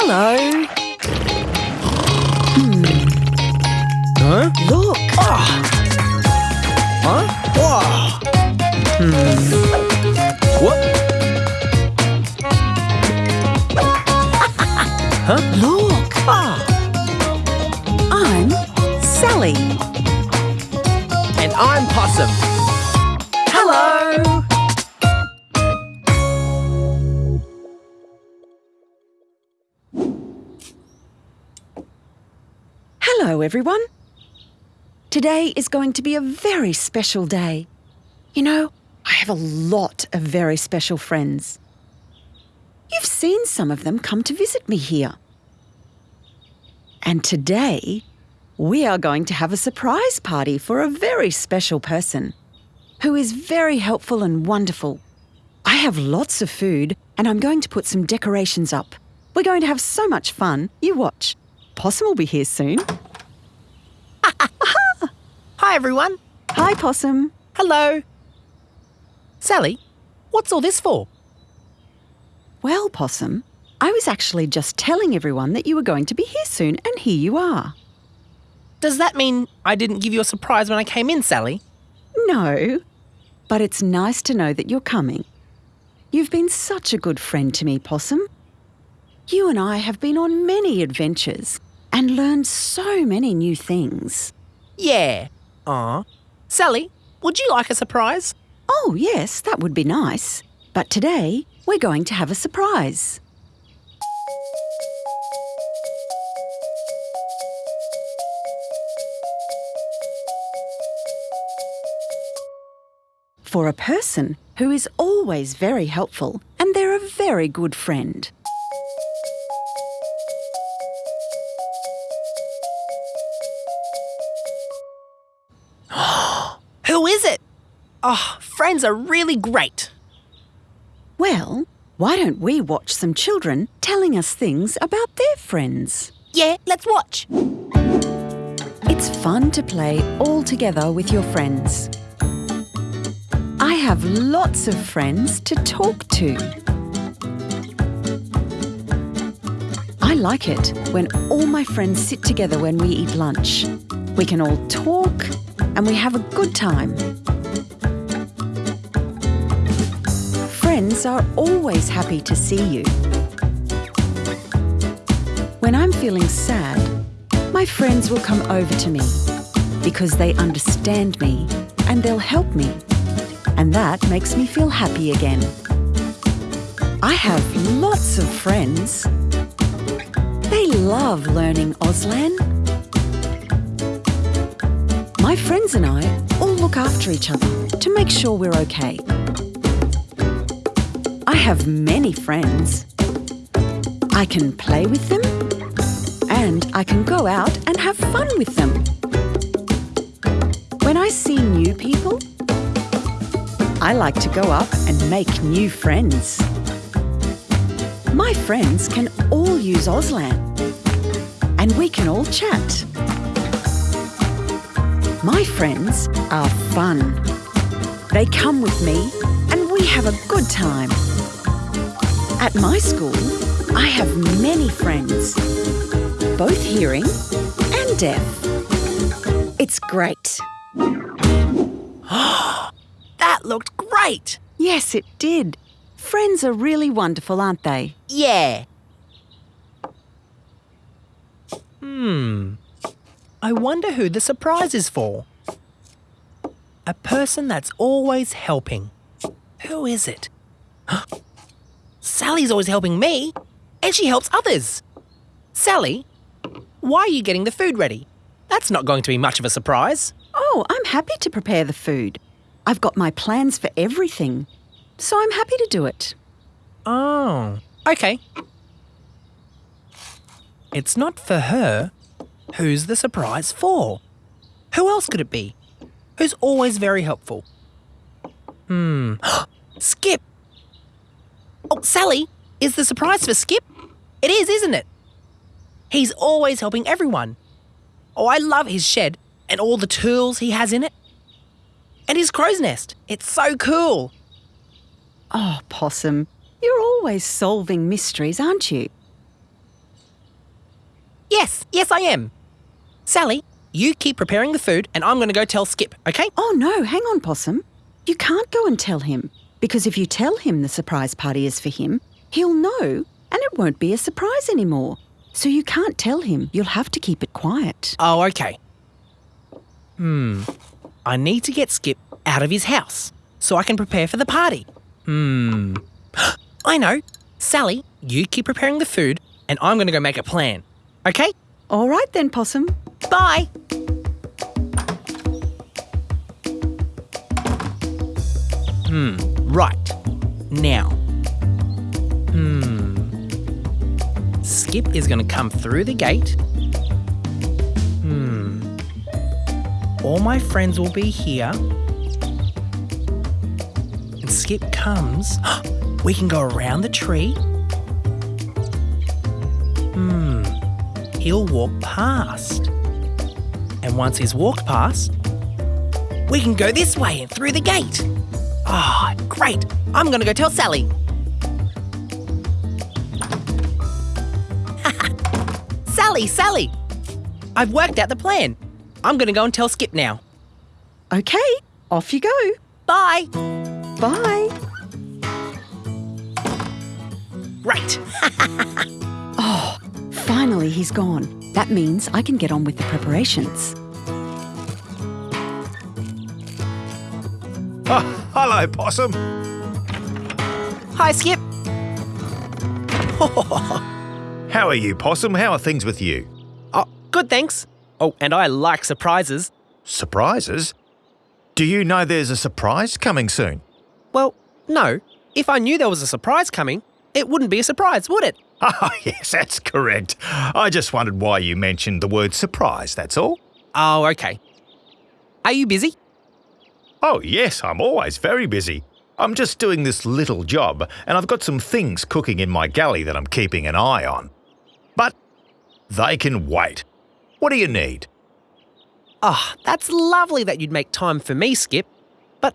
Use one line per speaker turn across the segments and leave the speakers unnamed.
Hello.
Huh?
Look.
Huh? Whoa. Hmm. What? huh?
Look.
Ah.
I'm Sally.
And I'm Possum.
Hello, everyone. Today is going to be a very special day. You know, I have a lot of very special friends. You've seen some of them come to visit me here. And today, we are going to have a surprise party for a very special person who is very helpful and wonderful. I have lots of food and I'm going to put some decorations up. We're going to have so much fun. You watch. Possum will be here soon.
Hi, everyone.
Hi, Possum.
Hello. Sally, what's all this for?
Well, Possum, I was actually just telling everyone that you were going to be here soon, and here you are.
Does that mean I didn't give you a surprise when I came in, Sally?
No, but it's nice to know that you're coming. You've been such a good friend to me, Possum. You and I have been on many adventures and learned so many new things.
Yeah. Aw. Sally, would you like a surprise?
Oh, yes, that would be nice. But today, we're going to have a surprise. For a person who is always very helpful and they're a very good friend.
Oh, friends are really great.
Well, why don't we watch some children telling us things about their friends?
Yeah, let's watch.
It's fun to play all together with your friends. I have lots of friends to talk to. I like it when all my friends sit together when we eat lunch. We can all talk and we have a good time. Friends are always happy to see you. When I'm feeling sad, my friends will come over to me because they understand me and they'll help me. And that makes me feel happy again. I have lots of friends. They love learning Auslan. My friends and I all look after each other to make sure we're okay. I have many friends. I can play with them and I can go out and have fun with them. When I see new people, I like to go up and make new friends. My friends can all use Auslan and we can all chat. My friends are fun. They come with me and we have a good time. At my school, I have many friends, both hearing and deaf. It's great.
That looked great.
Yes, it did. Friends are really wonderful, aren't they?
Yeah. Hmm. I wonder who the surprise is for. A person that's always helping. Who is it? Sally's always helping me, and she helps others. Sally, why are you getting the food ready? That's not going to be much of a surprise.
Oh, I'm happy to prepare the food. I've got my plans for everything, so I'm happy to do it.
Oh, okay. It's not for her. Who's the surprise for? Who else could it be? Who's always very helpful? Hmm. Skip! Oh, Sally, is the surprise for Skip? It is, isn't it? He's always helping everyone. Oh, I love his shed and all the tools he has in it. And his crow's nest. It's so cool.
Oh, Possum, you're always solving mysteries, aren't you?
Yes, yes, I am. Sally, you keep preparing the food and I'm going to go tell Skip, okay?
Oh no, hang on, Possum. You can't go and tell him. Because if you tell him the surprise party is for him, he'll know and it won't be a surprise anymore. So you can't tell him. You'll have to keep it quiet.
Oh, okay. Hmm. I need to get Skip out of his house so I can prepare for the party. Hmm. I know. Sally, you keep preparing the food and I'm going to go make a plan. Okay?
All right then, Possum.
Bye. Hmm, right. Now. Hmm. Skip is going to come through the gate. Hmm. All my friends will be here. And Skip comes. We can go around the tree. Hmm. He'll walk past. And once he's walked past, we can go this way and through the gate. Ah, great. I'm going to go tell Sally. Sally, Sally. I've worked out the plan. I'm going to go and tell Skip now.
Okay, off you go.
Bye.
Bye.
Right.
Oh, finally, he's gone. That means I can get on with the preparations.
Oh, hello, Possum.
Hi, Skip.
How are you, Possum? How are things with you?
Oh, good, thanks. Oh, and I like surprises.
Surprises? Do you know there's a surprise coming soon?
Well, no. If I knew there was a surprise coming, it wouldn't be a surprise, would it?
Ah, yes, that's correct. I just wondered why you mentioned the word surprise, that's all.
Oh, okay. Are you busy?
Oh, yes, I'm always very busy. I'm just doing this little job, and I've got some things cooking in my galley that I'm keeping an eye on. But they can wait. What do you need?
Ah, that's lovely that you'd make time for me, Skip. But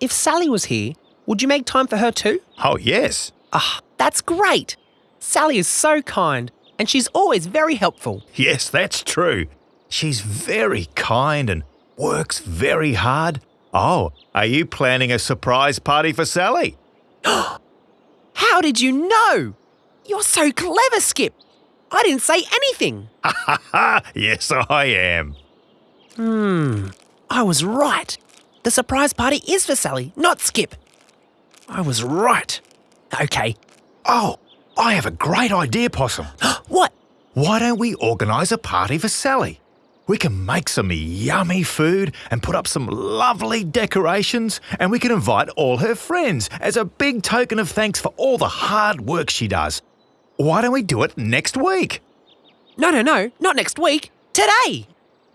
if Sally was here, would you make time for her too?
Oh, yes.
Ah, that's great. Sally is so kind, and she's always very helpful.
Yes, that's true. She's very kind and works very hard. Oh, are you planning a surprise party for Sally?
How did you know? You're so clever, Skip. I didn't say anything.
Ha! yes, I am.
Hmm, I was right. The surprise party is for Sally, not Skip. I was right. Okay,
Oh, I have a great idea, Possum.
what?
Why don't we organise a party for Sally? We can make some yummy food and put up some lovely decorations, and we can invite all her friends as a big token of thanks for all the hard work she does. Why don't we do it next week?
No, no, no, not next week. Today.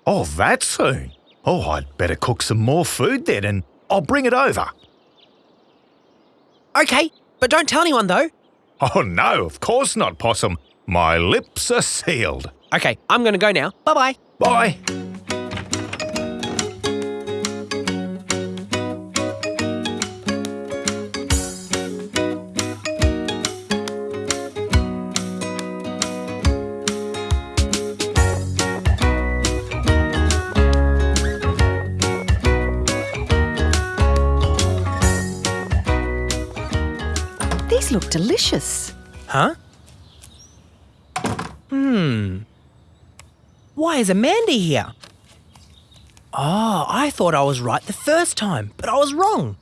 Oh, that soon? Oh, I'd better cook some more food then, and I'll bring it over.
Okay, but don't tell anyone though.
Oh, no, of course not, Possum. My lips are sealed.
Okay, I'm gonna go now. Bye bye.
Bye.
These look delicious.
Huh? Hmm. Why is Amanda here? Oh, I thought I was right the first time, but I was wrong.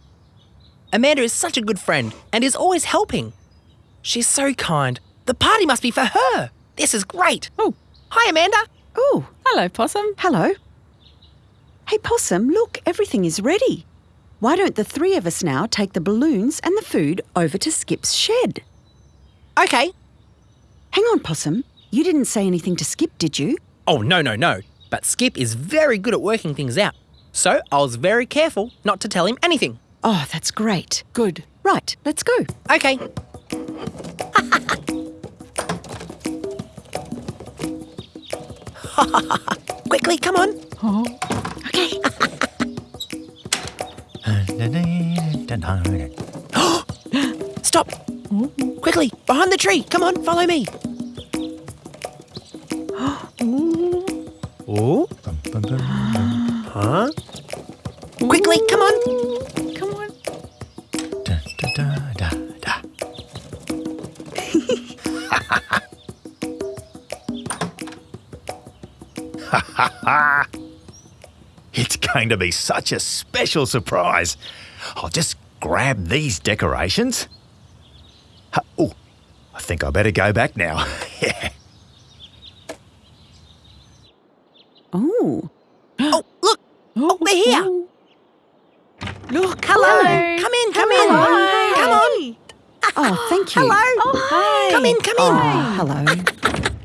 Amanda is such a good friend and is always helping. She's so kind. The party must be for her. This is great. Oh, hi, Amanda.
Oh,
Hello, Possum.
hello. Hey, Possum, look, everything is ready. Why don't the three of us now take the balloons and the food over to Skip's shed?
Okay.
Hang on, Possum. You didn't say anything to Skip, did you?
Oh, no, no, no. But Skip is very good at working things out. So I was very careful not to tell him anything.
Oh, that's great.
Good.
Right, let's go.
Okay. Quickly, come on.
Okay.
Stop. Quickly, behind the tree. Come on, follow me. Ooh. Huh? Quickly, come on.
Come on.
Da, da, da, da, da. it's going to be such a special surprise. I'll just grab these decorations. Ha- Oh, I think I better go back now. yeah.
Oh.
Oh, look. Oh, they're here.
Look.
Hello.
Hello.
Come in, come in.
Hi.
Come on.
Oh, thank you.
Hello.
Oh, hi.
Come in, come in.
Oh, hello.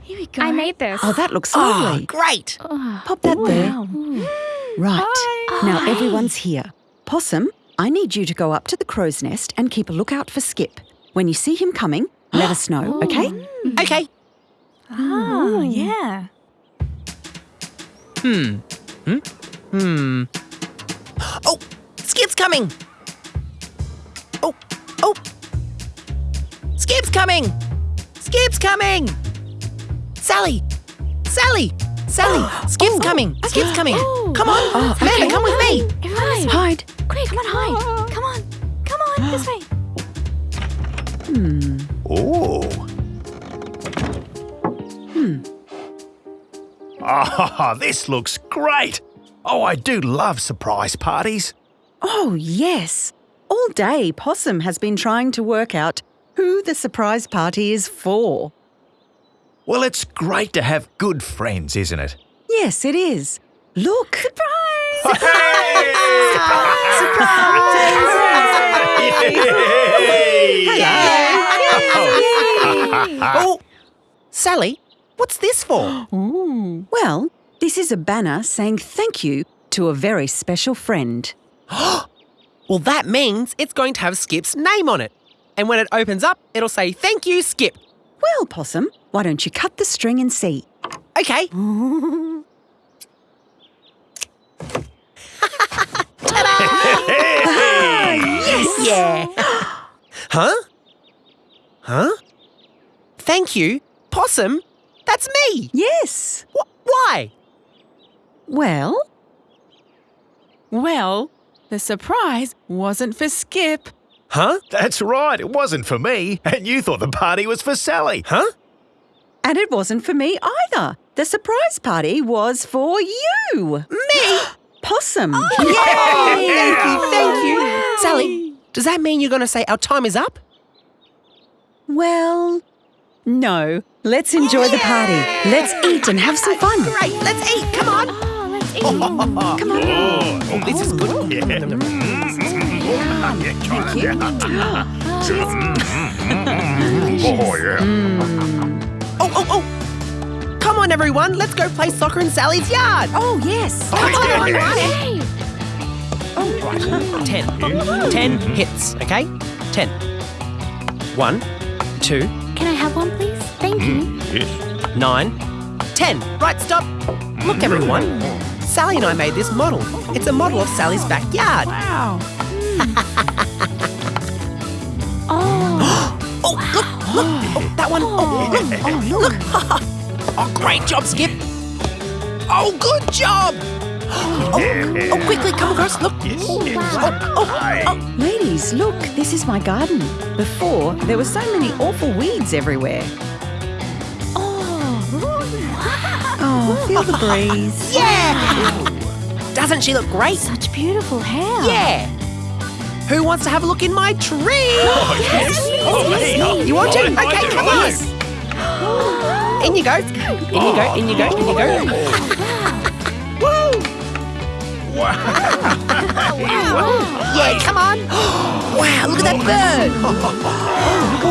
Here we go.
I made this.
Oh, that looks
Oh,
lovely.
great.
Pop that there.
Wow.
Right.
Hi.
Now
Hi.
everyone's here. Possum, I need you to go up to the crow's nest and keep a lookout for Skip. When you see him coming, let us know, okay?
Okay.
Oh, yeah.
Hmm. Hmm? Hmm. Oh, Skip's coming. Oh, oh. Skip's coming. Skip's coming. Sally. Sally. Sally. Skip's coming. Skip's coming.
Oh.
Come on.
Oh,
Amanda,
okay.
come with me.
Everyone.
Hide.
Quick, come on, hide. Come on. Come on, this way.
Hmm.
Oh.
Hmm.
Ah, this looks great. Oh, I do love surprise parties.
Oh, yes. All day, Possum has been trying to work out who the surprise party is for.
Well, it's great to have good friends, isn't it?
Yes, it is. Look. Surprise!
Oh, oh. Sally, what's this for?
Well, this is a banner saying thank you to a very special friend.
Well, that means it's going to have Skip's name on it. And when it opens up, it'll say, Thank you, Skip.
Well, Possum, why don't you cut the string and see?
Okay. Yeah. huh? Huh? Thank you, Possum. That's me.
Yes.
Wh- why?
Well,
Well, the surprise wasn't for Skip.
Huh?
That's right, it wasn't for me. And you thought the party was for Sally.
Huh?
and it wasn't for me either. The surprise party was for you.
Me?
Possum.
Oh, Yay! Thank you, thank you. Sally, does that mean you're going to say our time is up?
Well, no. Let's enjoy the party. Let's eat and have some fun.
Great, let's eat. Come on.
Oh.
Come on.
Oh, this is good. Yeah.
Thank you. oh, yeah.
Oh, oh, oh. Come on, everyone. Let's go play soccer in Sally's yard.
Oh, yes.
Oh, Come on,
yes.
everyone.
Hey.
Ten. Ten hits, okay? Ten. One, two,
Can I have one, please? Thank you.
Mm, yes.
nine, ten. Right, stop. Look, everyone. Sally and I made this model. It's a model of Sally's backyard.
Wow.
Oh.
Oh, look, look. Oh, that one. Oh, oh, oh, oh look. Oh, look. Oh, great job, Skip. Oh, good job. Oh, oh, quickly, come across. Look.
Yes,
Oh,
yes.
wow.
Oh, oh,
Ladies, look, this is my garden. Before, there were so many awful weeds everywhere.
Oh.
Oh, feel the breeze.
yeah. Doesn't she look great?
Such beautiful hair.
Yeah. Who wants to have a look in my tree?
Oh, yes. Oh, me. Oh,
You want to?
I- I
Okay, come on.
do.
In you go. In you go. In you go. In you go. Oh, Woo! Wow! Yeah, come on. wow, look at that bird.
Oh,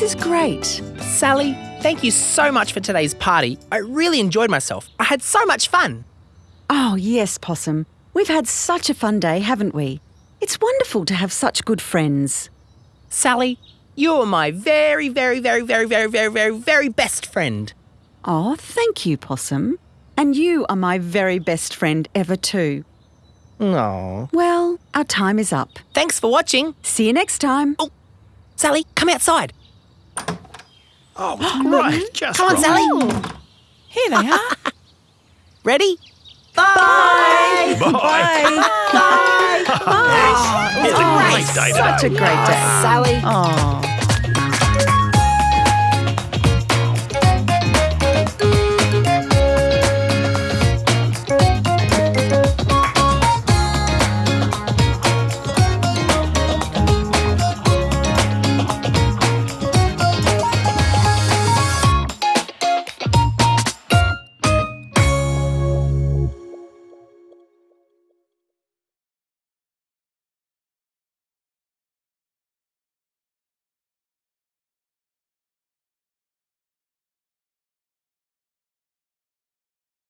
This is great.
Sally, thank you so much for today's party. I really enjoyed myself. I had so much fun.
Oh, yes, Possum. We've had such a fun day, haven't we? It's wonderful to have such good friends.
Sally, You're my very, very, very, very, very, very, very, very best friend.
Oh, thank you, Possum. And you are my very best friend ever, too.
Aw.
Well, our time is up.
Thanks for watching.
See you next time.
Oh, Sally, come outside.
Oh, great. Mm-hmm. Just
Come on,
right.
Sally.
Here they are.
Ready?
Bye.
Bye.
It's a oh, great day
Such a great day.
Sally.
Oh.